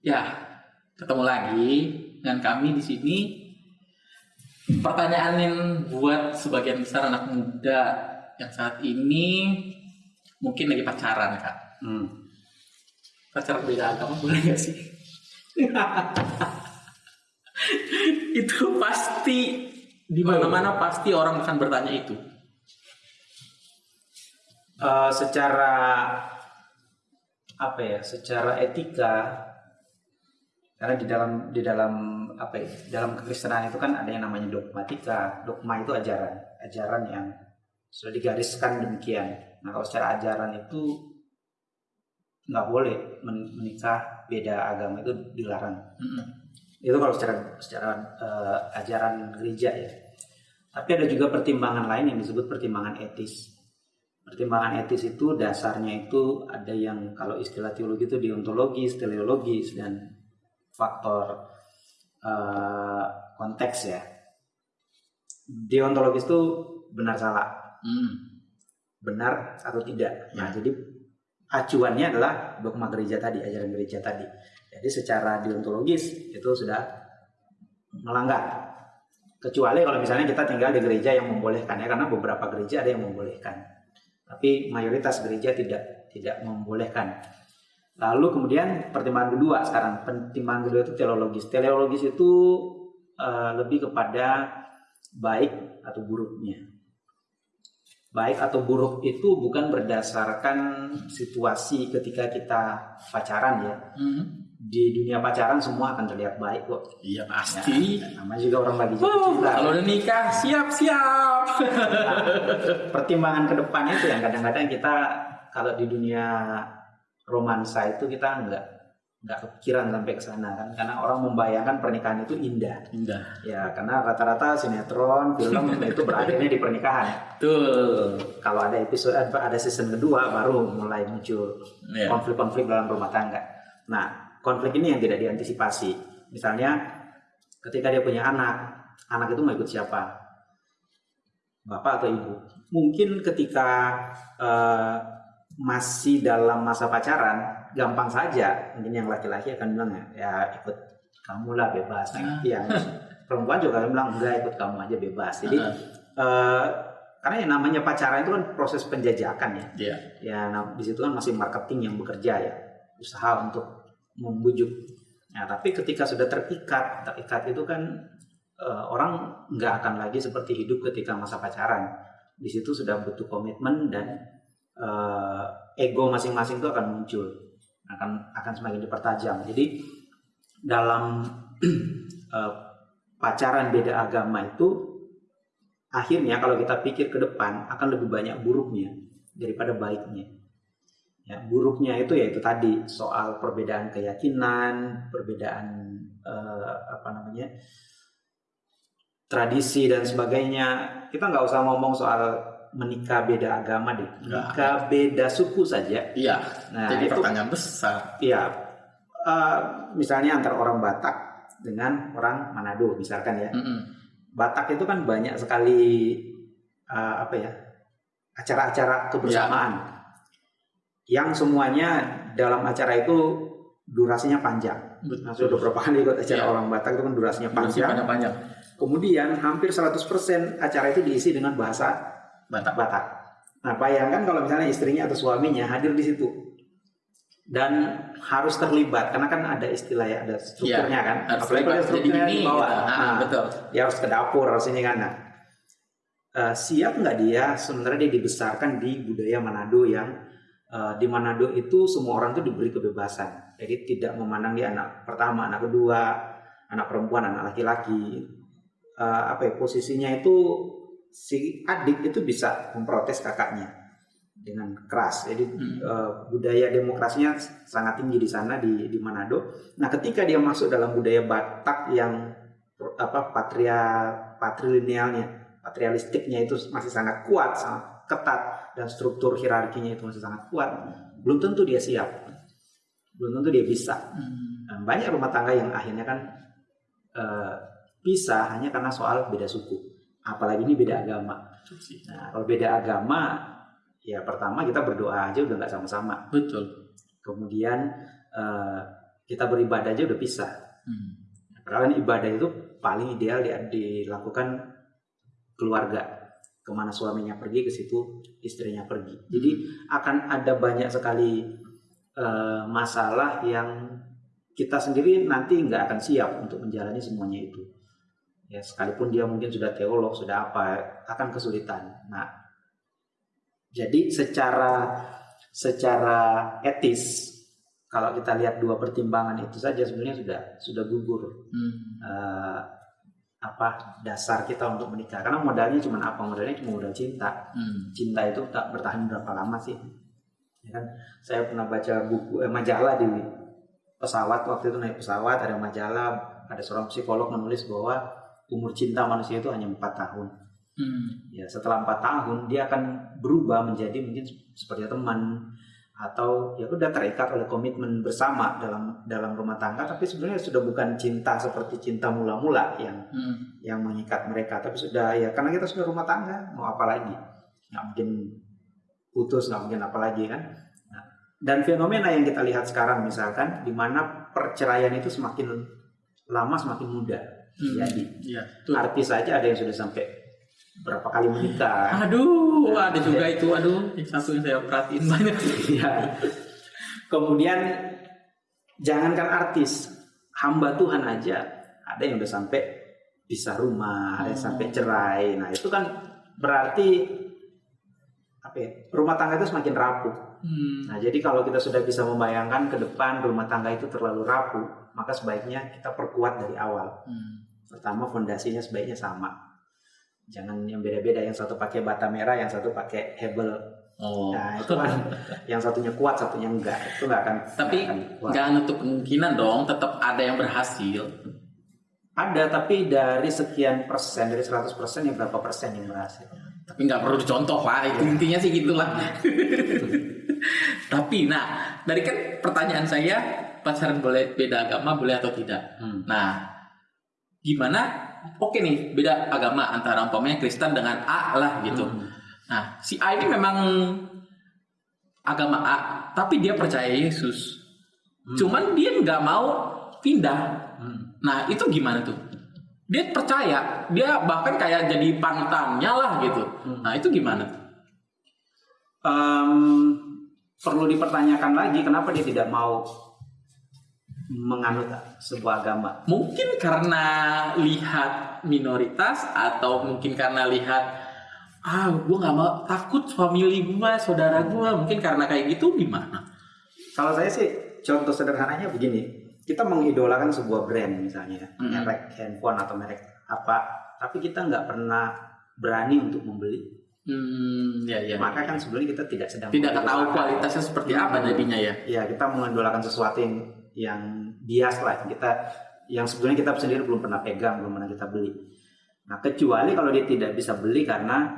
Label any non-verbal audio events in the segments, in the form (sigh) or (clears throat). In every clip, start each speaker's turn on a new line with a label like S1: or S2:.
S1: Ya, ketemu lagi dengan kami di sini. Pertanyaan yang buat sebagian besar anak muda yang saat ini mungkin lagi pacaran kak.
S2: Hmm.
S1: Pacaran beda agama boleh gak sih? (laughs) itu pasti di mana-mana pasti orang akan bertanya itu.
S2: Eh, secara apa ya? Secara etika, karena di dalam di dalam apa ya? Dalam kekristenan itu kan ada yang namanya dogmatika. Dogma itu ajaran, ajaran yang sudah digariskan demikian. Nah kalau secara ajaran itu nggak boleh men- menikah beda agama itu dilarang.
S1: Mm-mm.
S2: itu kalau secara secara eh, ajaran gereja ya. Tapi ada juga pertimbangan lain yang disebut pertimbangan etis. Pertimbangan etis itu dasarnya itu ada yang kalau istilah teologi itu deontologis, teleologis dan faktor eh, konteks ya. Deontologis itu benar salah,
S1: Mm.
S2: benar atau tidak. Nah, jadi acuannya adalah dogma gereja tadi, ajaran gereja tadi. Jadi secara deontologis itu sudah melanggar. Kecuali kalau misalnya kita tinggal di gereja yang membolehkan ya, karena beberapa gereja ada yang membolehkan. Tapi mayoritas gereja tidak tidak membolehkan. Lalu kemudian pertimbangan kedua sekarang, pertimbangan kedua itu teologis. Teologis itu eh, lebih kepada baik atau buruknya baik atau buruk itu bukan berdasarkan situasi ketika kita pacaran ya.
S1: Mm.
S2: Di dunia pacaran semua akan terlihat baik kok.
S1: Iya pasti.
S2: Ya, namanya juga orang lagi jatuh cinta.
S1: kalau udah nikah siap-siap.
S2: Nah, pertimbangan ke depan itu yang kadang-kadang kita kalau di dunia romansa itu kita nggak nggak kepikiran sampai ke sana kan karena orang membayangkan pernikahan itu indah
S1: Indah.
S2: ya karena rata-rata sinetron film (laughs) itu berakhirnya di pernikahan
S1: Tuh.
S2: kalau ada episode ada season kedua baru mulai muncul
S1: Iya.
S2: konflik-konflik dalam rumah tangga. Nah, konflik ini yang tidak diantisipasi. Misalnya, ketika dia punya anak, anak itu mau ikut siapa? Bapak atau ibu? Mungkin ketika eh, masih dalam masa pacaran, gampang saja. Mungkin yang laki-laki akan bilang ya, ikut kamu lah bebas.
S1: Ah.
S2: Yang (laughs) perempuan juga akan bilang enggak ikut kamu aja bebas. Jadi
S1: Ah,
S2: eh, karena yang namanya pacaran itu kan proses penjajakan ya
S1: Iya.
S2: ya nah, di situ kan masih marketing yang bekerja ya usaha untuk membujuk nah tapi ketika sudah terikat terikat itu kan eh, orang nggak akan lagi seperti hidup ketika masa pacaran di situ sudah butuh komitmen dan eh, ego masing-masing itu akan muncul akan akan semakin dipertajam jadi dalam (clears throat) eh, pacaran beda agama itu akhirnya kalau kita pikir ke depan akan lebih banyak buruknya daripada baiknya. Ya, buruknya itu yaitu tadi soal perbedaan keyakinan, perbedaan eh, apa namanya tradisi dan sebagainya. Kita nggak usah ngomong soal menikah beda agama deh, menikah beda suku saja.
S1: Iya.
S2: Nah
S1: Jadi
S2: itu
S1: pertanyaan besar.
S2: Iya, eh, misalnya antara orang Batak dengan orang Manado misalkan ya.
S1: Mm-mm.
S2: Batak itu kan banyak sekali eh, apa ya acara-acara kebersamaan yang semuanya dalam acara itu durasinya panjang. Nah, sudah beberapa kali ikut acara
S1: Iya.
S2: orang Batak itu kan durasinya panjang.
S1: panjang-panjang.
S2: Kemudian hampir 100% acara itu diisi dengan bahasa
S1: Batak.
S2: Batak. Nah, bayangkan kalau misalnya istrinya atau suaminya hadir di situ dan harus terlibat karena kan ada istilah ya, ada strukturnya kan.
S1: Harus
S2: Apalagi kalau strukturnya di bawah.
S1: gitu. Ah,
S2: Nah,
S1: betul.
S2: dia harus ke dapur harus ini kan nah, eh, siap nggak dia sebenarnya dia dibesarkan di budaya Manado yang eh, di Manado itu semua orang tuh diberi kebebasan jadi tidak memandang dia anak pertama anak kedua anak perempuan anak laki-laki Eh, apa ya posisinya itu si adik itu bisa memprotes kakaknya dengan keras. Jadi
S1: Hmm.
S2: eh, budaya demokrasinya sangat tinggi di sana di di Manado. Nah ketika dia masuk dalam budaya Batak yang apa patria patrilinealnya patrialistiknya itu masih sangat kuat sangat ketat dan struktur hierarkinya itu masih sangat kuat belum tentu dia siap. Belum tentu dia bisa.
S1: Hmm.
S2: dan banyak rumah tangga yang akhirnya kan eh, pisah hanya karena soal beda suku apalagi ini beda agama nah kalau beda agama ya pertama kita berdoa aja udah nggak sama-sama
S1: Betul.
S2: kemudian eh, kita beribadah aja udah pisah.
S1: Hmm.
S2: Padahal kan ibadah itu paling ideal di- dilakukan keluarga. Ke mana suaminya pergi ke situ istrinya pergi. Jadi akan ada banyak sekali eh, masalah yang kita sendiri nanti nggak akan siap untuk menjalani semuanya itu. Ya sekalipun dia mungkin sudah teolog sudah apa akan kesulitan. Nah jadi secara secara etis kalau kita lihat dua pertimbangan itu saja sebenarnya sudah sudah gugur
S1: Hmm.
S2: eh, apa dasar kita untuk menikah karena modalnya cuma apa modalnya cuma modal cinta
S1: Hmm.
S2: cinta itu tak bertahan berapa lama sih ya kan saya pernah baca buku eh, majalah di pesawat waktu itu naik pesawat ada majalah ada seorang psikolog menulis bahwa umur cinta manusia itu hanya empat tahun
S1: Hmm.
S2: ya setelah empat tahun dia akan berubah menjadi mungkin seperti teman atau ya udah terikat oleh komitmen bersama dalam dalam rumah tangga tapi sebenarnya sudah bukan cinta seperti cinta mula-mula yang
S1: Hmm.
S2: yang mengikat mereka tapi sudah ya karena kita sudah rumah tangga mau apa lagi nggak mungkin putus nggak mungkin apa lagi kan Nah, dan fenomena yang kita lihat sekarang misalkan di mana perceraian itu semakin lama semakin mudah
S1: Hmm.
S2: jadi
S1: Iya. Tuh.
S2: artis saja ada yang sudah sampai berapa kali menikah
S1: Aduh, ada juga itu. Aduh, satu yang saya perhatiin banyak.
S2: ya kemudian jangankan artis hamba Tuhan aja ada yang udah sampai pisah rumah ada yang sampai cerai nah itu kan berarti apa ya, rumah tangga itu semakin rapuh
S1: Hmm.
S2: nah jadi kalau kita sudah bisa membayangkan ke depan rumah tangga itu terlalu rapuh maka sebaiknya kita perkuat dari awal
S1: Hmm.
S2: Pertama fondasinya sebaiknya sama jangan yang beda-beda yang satu pakai bata merah yang satu pakai hebel
S1: Oh.
S2: Nah itu kan yang satunya kuat, satunya enggak. Itu enggak akan
S1: Tapi
S2: nggak akan kuat.
S1: Jangan nutup kemungkinan dong, tetap ada yang berhasil.
S2: Ada tapi dari sekian persen, dari 100 persen ya berapa persen yang berhasil?
S1: Tapi nggak perlu dicontoh lah, itu intinya sih gitulah. (laughs) Tapi nah, dari kan pertanyaan saya, pacaran boleh beda agama boleh atau tidak?
S2: Hmm.
S1: Nah, gimana? Oke nih, beda agama antara umpamanya Kristen dengan A lah gitu.
S2: Hmm.
S1: Nah, si A ini memang agama A, tapi dia percaya Yesus.
S2: Hmm.
S1: Cuman dia nggak mau pindah.
S2: Hmm.
S1: Nah, itu gimana tuh? Dia percaya, dia bahkan kayak jadi panutannya lah gitu.
S2: Hmm.
S1: Nah, itu gimana tuh?
S2: Em, perlu dipertanyakan lagi kenapa dia tidak mau menganut sebuah agama.
S1: Mungkin karena lihat minoritas atau mungkin karena lihat ah gue nggak mau takut family gue saudara gue mungkin karena kayak gitu gimana
S2: Kalau saya sih contoh sederhananya begini, kita mengidolakan sebuah brand misalnya,
S1: Hmm.
S2: merek handphone atau merek apa, tapi kita nggak pernah berani untuk membeli.
S1: hmm ya ya
S2: Maka kan sebenarnya kita tidak sedang
S1: tidak tahu
S2: mengidolakan.
S1: kualitasnya seperti apa jadinya ya
S2: ya kita mengandalkan sesuatu yang yang bias lah. Kita yang sebenarnya kita sendiri belum pernah pegang belum pernah kita beli. Nah kecuali kalau dia tidak bisa beli karena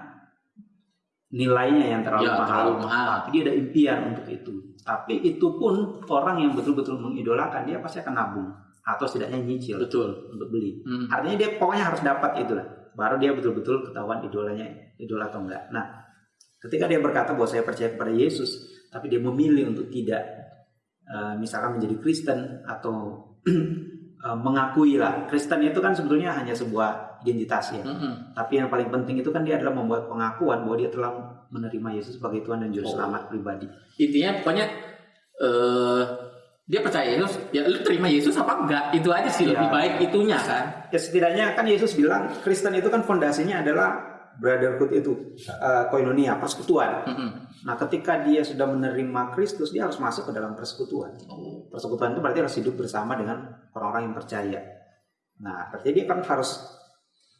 S2: nilainya yang terlalu
S1: Ya,
S2: mahal.
S1: terlalu mahal.
S2: tapi dia ada impian untuk itu. Tapi itu pun orang yang betul-betul mengidolakan dia pasti akan nabung atau setidaknya nyicil
S1: betul.
S2: untuk beli.
S1: Hmm.
S2: artinya dia pokoknya harus dapat itulah baru dia betul-betul ketahuan idolanya idola atau enggak. Nah ketika dia berkata bahwa saya percaya kepada Yesus tapi dia memilih untuk tidak eh, misalkan menjadi Kristen atau (clears throat) eh, mengakui lah Kristen itu kan sebetulnya hanya sebuah identitas ya
S1: Mm-mm.
S2: tapi yang paling penting itu kan dia adalah membuat pengakuan bahwa dia telah menerima Yesus sebagai Tuhan dan Juru
S1: Oh.
S2: Selamat pribadi
S1: intinya pokoknya eh dia percaya Yesus ya lu terima Yesus apa enggak itu aja sih
S2: Ya.
S1: lebih baik itunya kan
S2: ya setidaknya kan Yesus bilang Kristen itu kan fondasinya adalah brotherhood itu eh, koinonia persekutuan
S1: Mm-mm.
S2: Nah, ketika dia sudah menerima Kristus, dia harus masuk ke dalam persekutuan.
S1: Oh.
S2: Persekutuan itu berarti harus hidup bersama dengan orang-orang yang percaya. Nah, berarti dia kan harus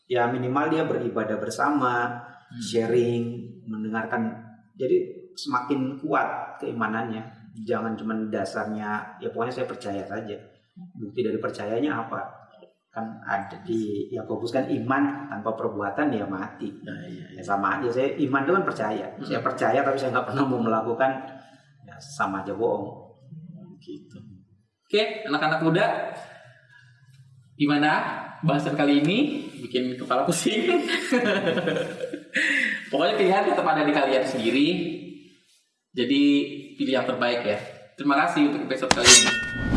S2: ya minimal dia beribadah bersama,
S1: Hmm.
S2: sharing, mendengarkan. Jadi semakin kuat keimanannya. Jangan cuma dasarnya ya pokoknya saya percaya saja. Bukti dari percayanya apa? Kan ada di Yakobus kan iman tanpa perbuatan ya mati
S1: Ya, ya, ya.
S2: ya sama aja saya iman itu kan percaya saya
S1: Hmm.
S2: percaya tapi saya nggak pernah mau melakukan ya sama aja bohong
S1: gitu. Oke, anak-anak muda, gimana bahasan kali ini? Bikin kepala pusing. (laughs) Pokoknya pilihan tetap ada di kalian sendiri. Jadi pilih yang terbaik ya. Terima kasih untuk episode kali ini.